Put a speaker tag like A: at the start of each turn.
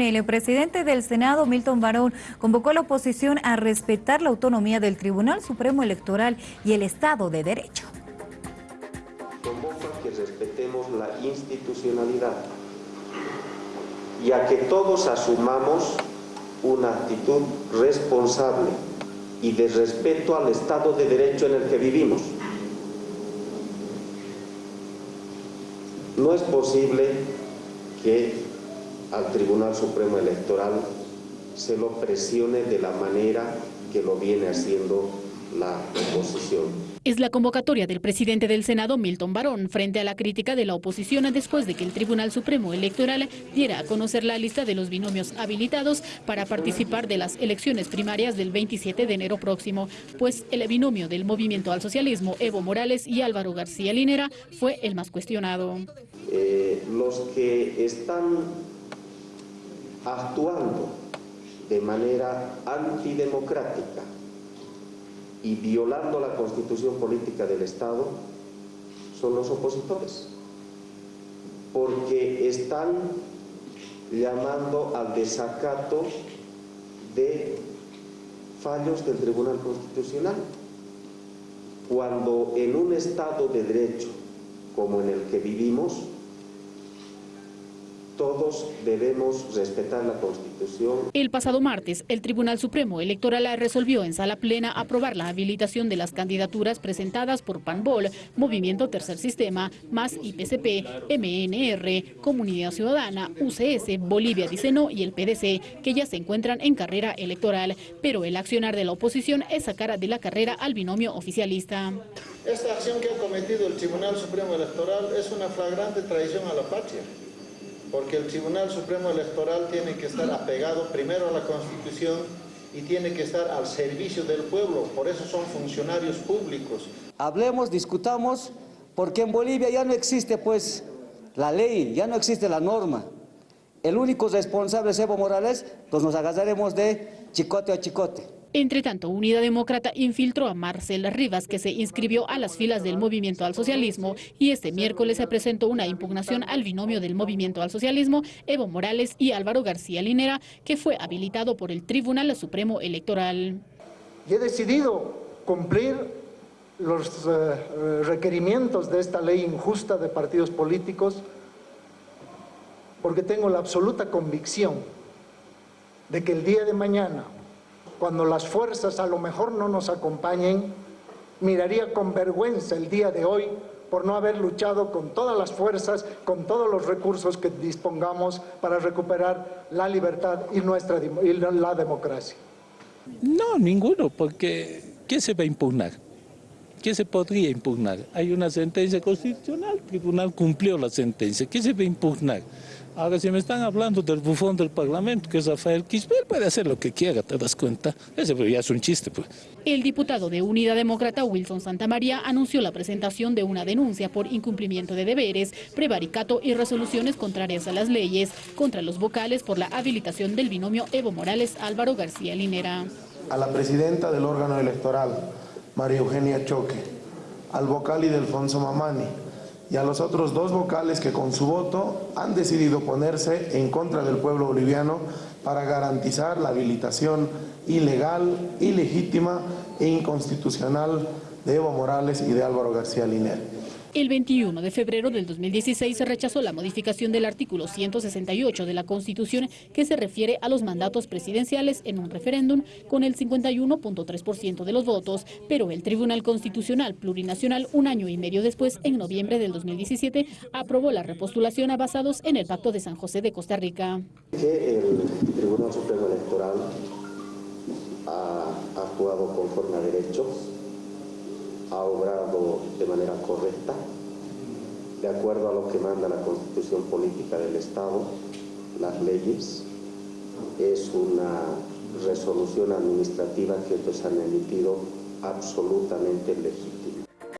A: El presidente del Senado, Milton Barón, convocó a la oposición a respetar la autonomía del Tribunal Supremo Electoral y el Estado de Derecho.
B: Convoca que respetemos la institucionalidad y a que todos asumamos una actitud responsable y de respeto al Estado de Derecho en el que vivimos. No es posible que al Tribunal Supremo Electoral se lo presione de la manera que lo viene haciendo la oposición.
C: Es la convocatoria del presidente del Senado, Milton Barón, frente a la crítica de la oposición después de que el Tribunal Supremo Electoral diera a conocer la lista de los binomios habilitados para participar de las elecciones primarias del 27 de enero próximo, pues el binomio del Movimiento al Socialismo, Evo Morales y Álvaro García Linera, fue el más cuestionado.
B: Eh, los que están actuando de manera antidemocrática y violando la constitución política del Estado son los opositores, porque están llamando al desacato de fallos del Tribunal Constitucional, cuando en un Estado de Derecho como en el que vivimos, todos debemos respetar la Constitución.
C: El pasado martes, el Tribunal Supremo Electoral resolvió en sala plena aprobar la habilitación de las candidaturas presentadas por PANBOL, Movimiento Tercer Sistema, MAS IPCP, MNR, Comunidad Ciudadana, UCS, Bolivia Diceno y el PDC, que ya se encuentran en carrera electoral. Pero el accionar de la oposición es sacar de la carrera al binomio oficialista.
D: Esta acción que ha cometido el Tribunal Supremo Electoral es una flagrante traición a la patria porque el Tribunal Supremo Electoral tiene que estar apegado primero a la Constitución y tiene que estar al servicio del pueblo, por eso son funcionarios públicos.
E: Hablemos, discutamos, porque en Bolivia ya no existe pues la ley, ya no existe la norma. El único responsable es Evo Morales, pues nos agarraremos de chicote a chicote.
C: Entre tanto, Unidad Demócrata infiltró a Marcela Rivas, que se inscribió a las filas del Movimiento al Socialismo, y este miércoles se presentó una impugnación al binomio del Movimiento al Socialismo, Evo Morales y Álvaro García Linera, que fue habilitado por el Tribunal Supremo Electoral.
D: Y he decidido cumplir los eh, requerimientos de esta ley injusta de partidos políticos porque tengo la absoluta convicción de que el día de mañana cuando las fuerzas a lo mejor no nos acompañen, miraría con vergüenza el día de hoy por no haber luchado con todas las fuerzas, con todos los recursos que dispongamos para recuperar la libertad y, nuestra, la democracia.
F: No, ninguno, porque ¿qué se va a impugnar? ¿Qué se podría impugnar? Hay una sentencia constitucional, el tribunal cumplió la sentencia, ¿qué se va a impugnar? Ahora, si me están hablando del bufón del Parlamento, que es Rafael Quisper, puede hacer lo que quiera, ¿te das cuenta? Ese ya es un chiste, pues.
C: El diputado de Unidad Demócrata, Wilson Santamaría, anunció la presentación de una denuncia por incumplimiento de deberes, prevaricato y resoluciones contrarias a las leyes contra los vocales por la habilitación del binomio Evo Morales-Álvaro García Linera.
G: A la presidenta del órgano electoral, María Eugenia Choque, al vocal y Delfonso Mamani, y a los otros dos vocales que con su voto han decidido ponerse en contra del pueblo boliviano para garantizar la habilitación ilegal, ilegítima e inconstitucional de Evo Morales y de Álvaro García Liner.
C: El 21 de febrero del 2016 se rechazó la modificación del artículo 168 de la Constitución que se refiere a los mandatos presidenciales en un referéndum con el 51.3% de los votos, pero el Tribunal Constitucional Plurinacional un año y medio después, en noviembre del 2017, aprobó la repostulación a basados en el Pacto de San José de Costa Rica.
B: Que el Tribunal Supremo Electoral ha actuado conforme a derecho ha obrado de manera correcta, de acuerdo a lo que manda la Constitución Política del Estado, las leyes, es una resolución administrativa que ellos han emitido absolutamente legítima.